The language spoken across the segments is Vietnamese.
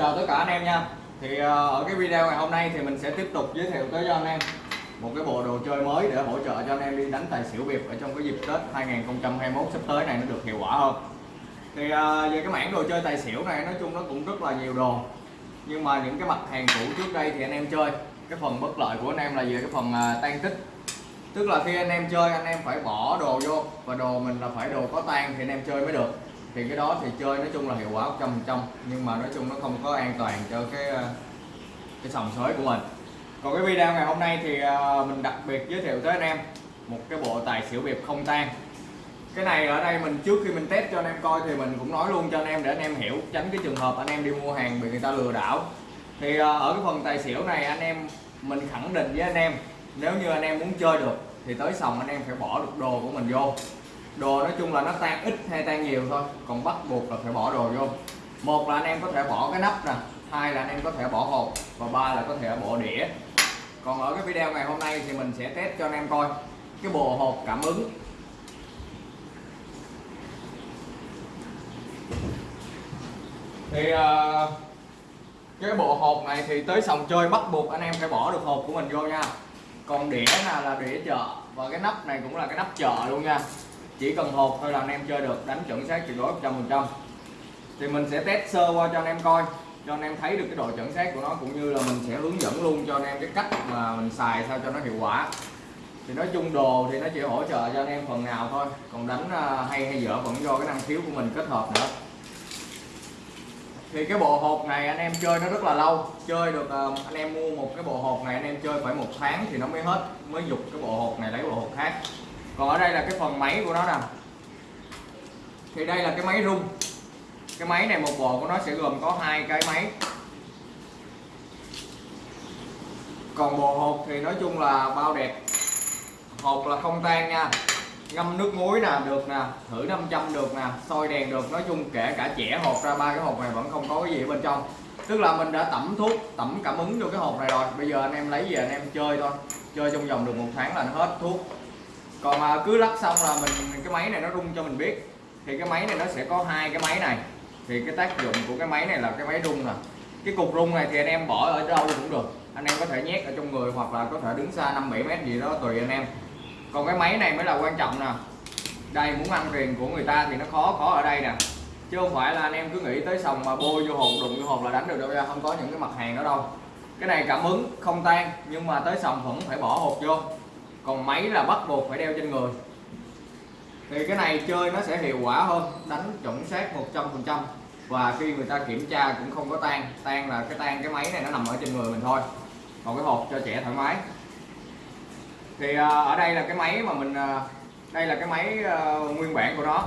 chào tất cả anh em nha. Thì ờ, ở cái video ngày hôm nay thì mình sẽ tiếp tục giới thiệu tới cho anh em một cái bộ đồ chơi mới để hỗ trợ cho anh em đi đánh tài xỉu Việt ở trong cái dịp Tết 2021 sắp tới này nó được hiệu quả hơn. Thì ờ, về cái mảng đồ chơi tài xỉu này nói chung nó cũng rất là nhiều đồ. Nhưng mà những cái mặt hàng cũ trước đây thì anh em chơi. Cái phần bất lợi của anh em là về cái phần ờ, tan tích. Tức là khi anh em chơi, anh em phải bỏ đồ vô và đồ mình là phải đồ có tan thì anh em chơi mới được thì cái đó thì chơi nói chung là hiệu quả 100% nhưng mà nói chung nó không có an toàn cho cái ờ, cái sòng sới của mình. Còn cái video ngày hôm nay thì ờ, mình đặc biệt giới thiệu tới anh em một cái bộ tài xỉu biệp không tan. Cái này ở đây mình trước khi mình test cho anh em coi thì mình cũng nói luôn cho anh em để anh em hiểu, tránh cái trường hợp anh em đi mua hàng bị người ta lừa đảo. Thì ờ, ở cái phần tài xỉu này anh em, mình khẳng định với anh em, nếu như anh em muốn chơi được thì tới sòng anh em phải bỏ được đồ của mình vô đồ nói chung là nó tan ít hay tan nhiều thôi còn bắt buộc là phải bỏ đồ vô. Một là anh em có thể bỏ cái nắp nè hai là anh em có thể bỏ hộp và ba là có thể bỏ đĩa. Còn ở cái video ngày hôm nay thì mình sẽ test cho anh em coi cái bộ hộp cảm ứng. Thì uh, cái bộ hộp này thì tới sòng chơi bắt buộc anh em phải bỏ được hộp của mình vô nha. Còn đĩa là là đĩa chợ và cái nắp này cũng là cái nắp chợ luôn nha chỉ cần hộp thôi là anh em chơi được, đánh chuẩn xác tuyệt đối 100% thì mình sẽ test sơ qua cho anh em coi, cho anh em thấy được cái độ chuẩn xác của nó, cũng như là mình sẽ hướng dẫn luôn cho anh em cái cách mà mình xài sao cho nó hiệu quả. Thì nói chung đồ thì nó chỉ hỗ trợ cho anh em phần nào thôi, còn đánh à, hay hay dở vẫn do cái năng khiếu của mình kết hợp nữa. Thì cái bộ hộp này anh em chơi nó rất là lâu, chơi được à, anh em mua một cái bộ hộp này anh em chơi phải một tháng thì nó mới hết, mới dục cái bộ hộp này lấy bộ hộp khác còn ở đây là cái phần máy của nó nè. Thì đây là cái máy rung. Cái máy này một bộ của nó sẽ gồm có hai cái máy. Còn bộ hộp thì nói chung là bao đẹp. Hộp là không tan nha. Ngâm nước muối nè, được nè. Thử 500 được nè. Soi đèn được. Nói chung kể cả trẻ hộp ra, ba cái hộp này vẫn không có cái gì ở bên trong. Tức là mình đã tẩm thuốc, tẩm cảm ứng vô cái hộp này rồi. Bây giờ anh em lấy về anh em chơi thôi. Chơi trong vòng được một tháng là nó hết thuốc còn à, cứ lắp xong là mình cái máy này nó rung cho mình biết. Thì cái máy này nó sẽ có hai cái máy này. Thì cái tác dụng của cái máy này là cái máy rung nè. Cái cục rung này thì anh em bỏ ở đâu cũng được. Anh em có thể nhét ở trong người hoặc là có thể đứng xa 5 7 mét gì đó tùy anh em. Còn cái máy này mới là quan trọng nè. Đây muốn ăn tiền của người ta thì nó khó khó ở đây nè. Chứ không phải là anh em cứ nghĩ tới sòng mà bôi vô hộp đụng vô hộp là đánh được đâu ra không có những cái mặt hàng đó đâu. Cái này cảm ứng không tan nhưng mà tới sòng vẫn phải bỏ hộp vô còn máy là bắt buộc phải đeo trên người. Thì cái này chơi nó sẽ hiệu quả hơn, đánh chuẩn xác 100% và khi người ta kiểm tra cũng không có tan. Tan là cái tan cái máy này nó nằm ở trên người mình thôi. Còn cái hộp cho trẻ thoải mái. Thì à, ở đây là cái máy mà mình à, đây là cái máy à, nguyên bản của nó.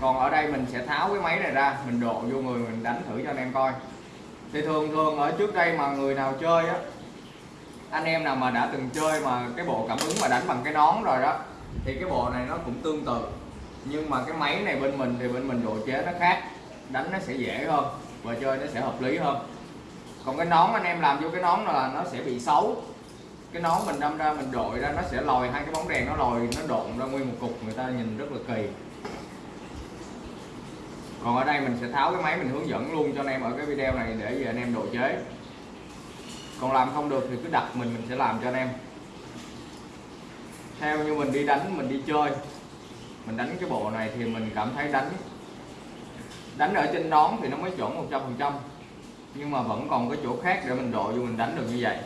Còn ở đây mình sẽ tháo cái máy này ra, mình độ vô người mình đánh thử cho anh em coi. Thì thường thường ở trước đây mà người nào chơi á anh em nào mà đã từng chơi mà cái bộ cảm ứng mà đánh bằng cái nón rồi đó, thì cái bộ này nó cũng tương tự. Nhưng mà cái máy này bên mình thì bên mình độ chế nó khác, đánh nó sẽ dễ hơn và chơi nó sẽ hợp lý hơn. Còn cái nón anh em làm vô cái nón là nó sẽ bị xấu. Cái nón mình đâm ra mình đội ra nó sẽ lòi, hai cái bóng đèn nó lòi, nó độn ra nguyên một cục, người ta nhìn rất là kỳ. Còn ở đây mình sẽ tháo cái máy mình hướng dẫn luôn cho anh em ở cái video này để về anh em độ chế còn làm không được thì cứ đặt mình mình sẽ làm cho anh em. Theo như mình đi đánh, mình đi chơi, mình đánh cái bộ này thì mình cảm thấy đánh đánh ở trên nón thì nó mới chuẩn 100% nhưng mà vẫn còn cái chỗ khác để mình độ vô mình đánh được như vậy.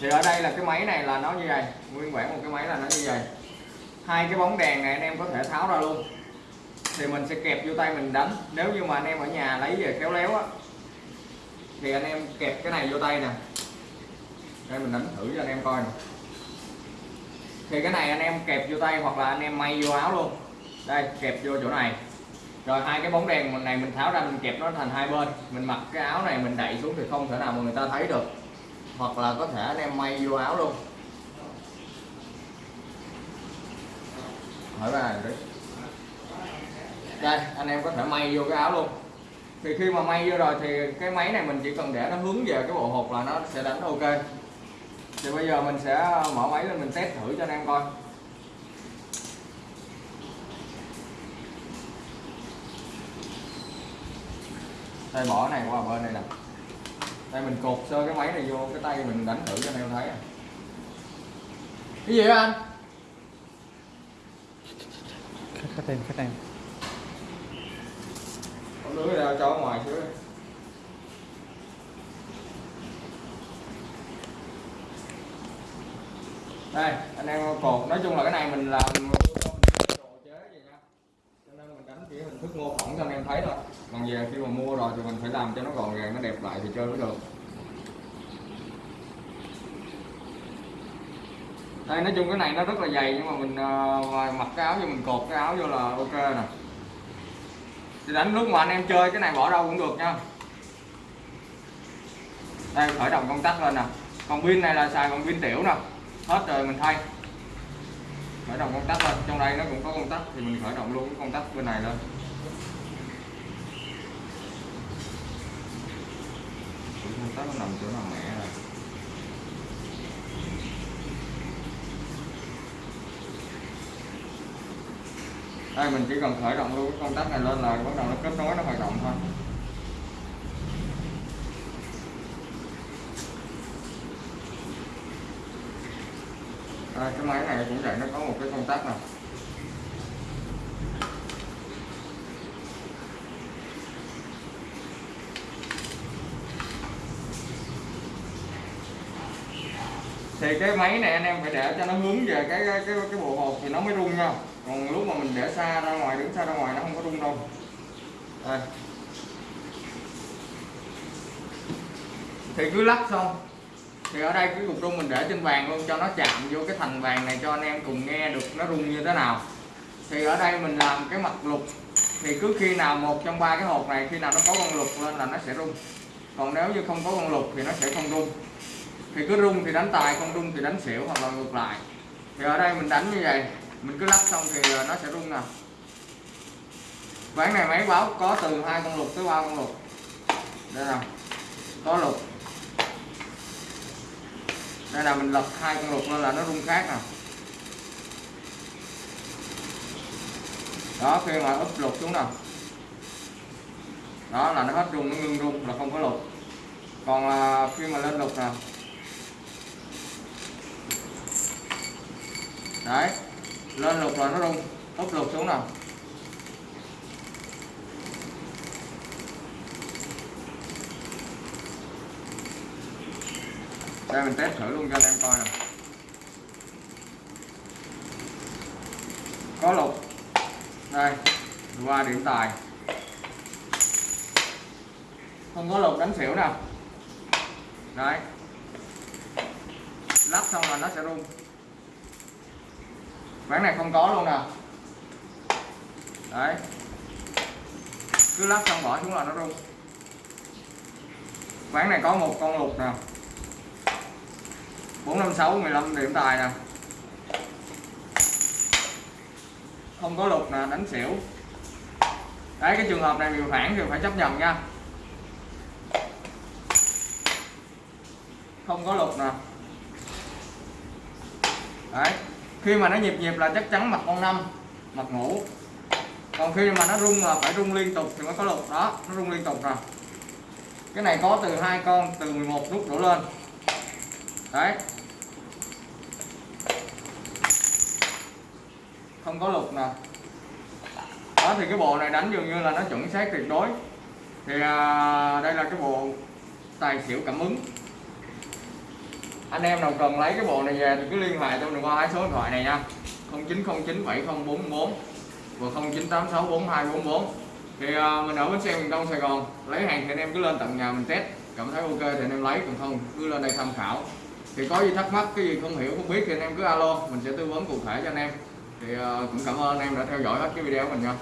Thì ở đây là cái máy này là nó như vậy, nguyên bản một cái máy là nó như vậy. Hai cái bóng đèn này anh em có thể tháo ra luôn. Thì mình sẽ kẹp vô tay mình đánh. Nếu như mà anh em ở nhà lấy về khéo léo á thì anh em kẹp cái này vô tay nè. Đây, mình đánh thử cho anh em coi nè. Thì cái này anh em kẹp vô tay hoặc là anh em may vô áo luôn. Đây, kẹp vô chỗ này. Rồi hai cái bóng đèn này mình tháo ra mình kẹp nó thành hai bên. Mình mặc cái áo này mình đẩy xuống thì không thể nào mà người ta thấy được. Hoặc là có thể anh em may vô áo luôn. Hỏi ra đấy. Đây, anh em có thể may vô cái áo luôn thì khi mà may vô rồi thì cái máy này mình chỉ cần để nó hướng về cái bộ hộp là nó sẽ đánh ok. Thì bây giờ mình sẽ mở máy lên mình test thử cho anh em coi. Đây bỏ này, qua bên này nè. Đây mình cột sơ cái máy này vô, cái tay mình đánh thử cho anh em thấy à. cái gì đó anh? Khách em khách em không lưới ra cho ngoài xíu đây anh em cột. Nói chung là cái này mình làm chế nha. Cho nên mình đánh chỉ hình thức mô phỏng cho anh em thấy thôi. Còn về khi mà mua rồi thì mình phải làm cho nó gọn gàng nó đẹp lại thì chơi mới được. Đây nói chung cái này nó rất là dày nhưng mà mình uh, mặc cái áo vô mình cột cái áo vô là ok nè thì đánh lúc mà anh em chơi, cái này bỏ đâu cũng được nha. Đây, khởi động công tắc lên nè. Còn pin này là xài còn pin tiểu nè. Hết rồi, mình thay. Khởi động công tắc lên. Trong đây nó cũng có công tắc, thì mình khởi động luôn cái công tắc bên này lên. Công tắc nó nằm chỗ nào mẹ rồi đây mình chỉ cần khởi động luôn cái công tắc này lên là bắt đầu nó kết nối nó hoạt động thôi. À, cái máy này cũng vậy nó có một cái công tắc này thì cái máy này anh em phải để cho nó hướng về cái cái cái, cái bộ hột thì nó mới rung nha còn lúc mà mình để xa ra ngoài, đứng xa ra ngoài nó không có rung đâu. Đây. Thì cứ lắc xong. Thì ở đây cái cục rung mình để trên bàn luôn, cho nó chạm vô cái thành bàn này cho anh em cùng nghe được nó rung như thế nào. Thì ở đây mình làm cái mặt lục. Thì cứ khi nào một trong ba cái hộp này, khi nào nó có con lục lên là nó sẽ rung. Còn nếu như không có con lục thì nó sẽ không rung. Thì cứ rung thì đánh tài, không rung thì đánh xỉu hoặc là ngược lại. Thì ở đây mình đánh như vậy mình cứ lắp xong thì ờ, nó sẽ rung à. nè ván này máy báo có từ hai con lục tới ba con lục đây nè có lục đây là mình lật hai con lục lên là nó rung khác nè đó khi mà úp lục xuống nè đó là nó hết rung nó ngưng rung là không có lục còn à, khi mà lên lục nè. Đấy lên lục là nó rung úp lục xuống nào. Đây, mình test thử luôn cho anh em coi nè có lục. Đây, qua điểm tài. Không có lục đánh xỉu nào. Đấy. Lắp xong là nó sẽ rung ván này không có luôn nè. Đấy. Cứ lắp xong bỏ xuống là nó rung. Ván này có một con lục nè. 456 15 điểm tài nè. Không có lục nè, đánh xỉu. Đấy, cái trường hợp này điều phản thì phải chấp nhận nha. Không có lục nè. Đấy khi mà nó nhịp nhịp là chắc chắn mặt con năm mặt ngủ. Còn khi mà nó rung là phải rung liên tục thì mới có lục đó nó rung liên tục rồi cái này có từ hai con từ 11 nút đổ lên. Đấy. Không có lục nè. Đó thì cái bộ này đánh dường như là nó chuẩn xác tuyệt đối. Thì à, đây là cái bộ tài xỉu cảm ứng anh em nào cần lấy cái bộ này về thì cứ liên hệ tôi qua hai số điện thoại này nha. 09097044 và 09864244 thì uh, mình ở bến xe miền Đông Sài Gòn lấy hàng thì anh em cứ lên tận nhà mình test. Cảm thấy ok thì anh em lấy còn không cứ lên đây tham khảo. Thì có gì thắc mắc cái gì không hiểu không biết thì anh em cứ alo mình sẽ tư vấn cụ thể cho anh em. Thì uh, cũng cảm ơn anh em đã theo dõi hết cái video của mình nha.